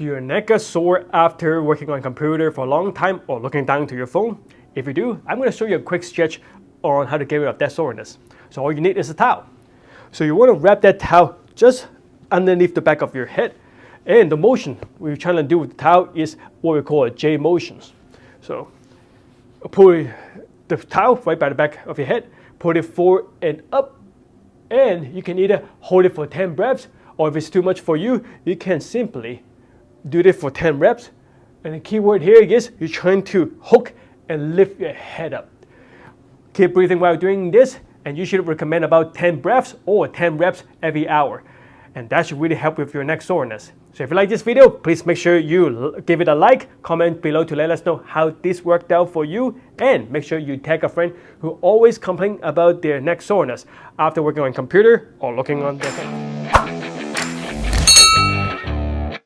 Do your neck sore after working on computer for a long time or looking down to your phone? If you do, I'm going to show you a quick sketch on how to get rid of that soreness. So all you need is a towel. So you want to wrap that towel just underneath the back of your head. And the motion we're trying to do with the towel is what we call a J motions. So pull the towel right by the back of your head, put it forward and up, and you can either hold it for 10 breaths, or if it's too much for you, you can simply do this for 10 reps. And the key word here is you're trying to hook and lift your head up. Keep breathing while doing this, and you should recommend about 10 breaths or 10 reps every hour. And that should really help with your neck soreness. So if you like this video, please make sure you give it a like, comment below to let us know how this worked out for you, and make sure you tag a friend who always complain about their neck soreness after working on computer or looking on their phone.